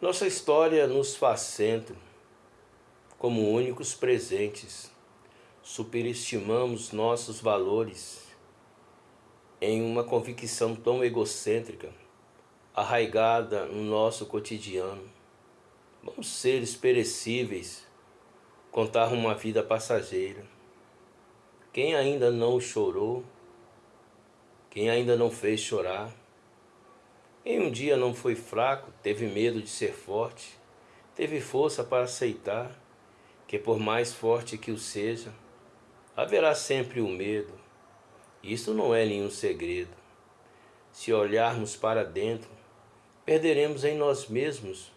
Nossa história nos faz centro, como únicos presentes. Superestimamos nossos valores em uma convicção tão egocêntrica, arraigada no nosso cotidiano. Vamos seres perecíveis, contar uma vida passageira. Quem ainda não chorou, quem ainda não fez chorar, quem um dia não foi fraco, teve medo de ser forte, teve força para aceitar que por mais forte que o seja, haverá sempre o medo. Isso não é nenhum segredo. Se olharmos para dentro, perderemos em nós mesmos.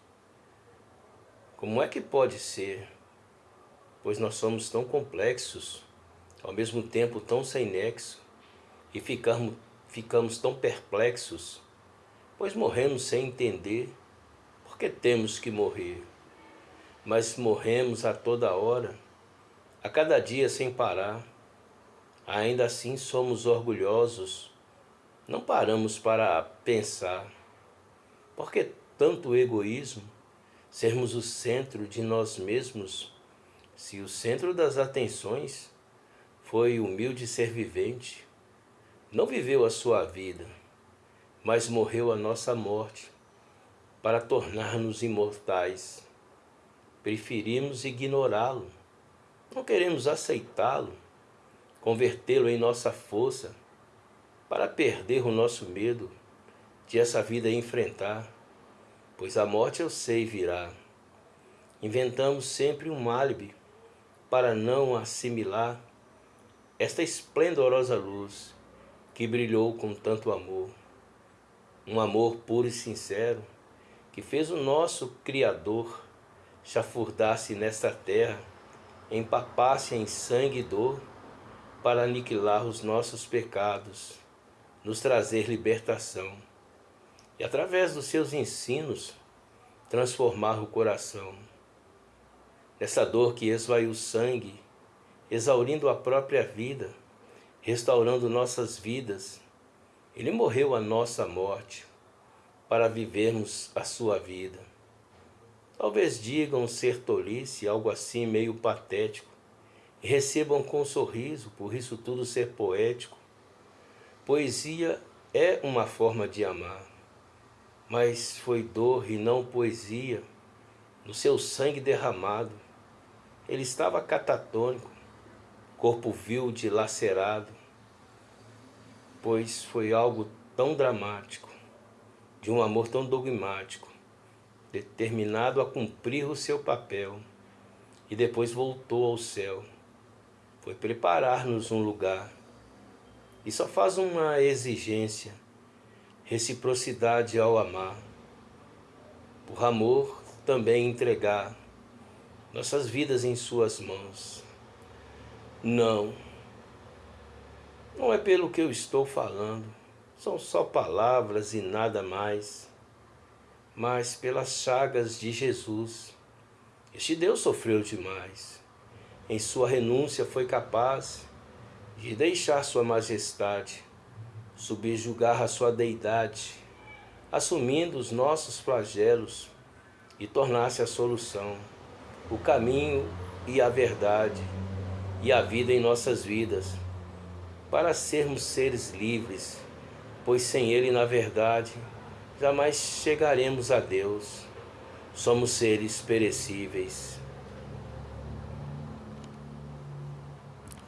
Como é que pode ser? Pois nós somos tão complexos, ao mesmo tempo tão sem nexo, e ficamos, ficamos tão perplexos pois morremos sem entender porque temos que morrer. Mas morremos a toda hora, a cada dia sem parar. Ainda assim somos orgulhosos, não paramos para pensar. Por que tanto egoísmo? Sermos o centro de nós mesmos, se o centro das atenções foi humilde ser vivente, não viveu a sua vida mas morreu a nossa morte para tornar-nos imortais. Preferimos ignorá-lo, não queremos aceitá-lo, convertê-lo em nossa força para perder o nosso medo de essa vida enfrentar, pois a morte eu sei virá. Inventamos sempre um álibi para não assimilar esta esplendorosa luz que brilhou com tanto amor um amor puro e sincero que fez o nosso Criador chafurdar-se nesta terra, empapar-se em sangue e dor para aniquilar os nossos pecados, nos trazer libertação e através dos seus ensinos transformar o coração. Nessa dor que esvaiu o sangue, exaurindo a própria vida, restaurando nossas vidas, ele morreu a nossa morte para vivermos a sua vida. Talvez digam ser tolice, algo assim meio patético, e recebam com um sorriso, por isso tudo ser poético. Poesia é uma forma de amar, mas foi dor e não poesia, no seu sangue derramado. Ele estava catatônico, corpo vil dilacerado, pois foi algo tão dramático, de um amor tão dogmático, determinado a cumprir o seu papel, e depois voltou ao céu. Foi preparar-nos um lugar, e só faz uma exigência, reciprocidade ao amar. Por amor, também entregar nossas vidas em suas mãos. Não não é pelo que eu estou falando, são só palavras e nada mais, mas pelas chagas de Jesus. Este Deus sofreu demais. Em sua renúncia foi capaz de deixar sua majestade, subjugar a sua deidade, assumindo os nossos flagelos e tornar-se a solução, o caminho e a verdade e a vida em nossas vidas para sermos seres livres, pois sem Ele, na verdade, jamais chegaremos a Deus. Somos seres perecíveis.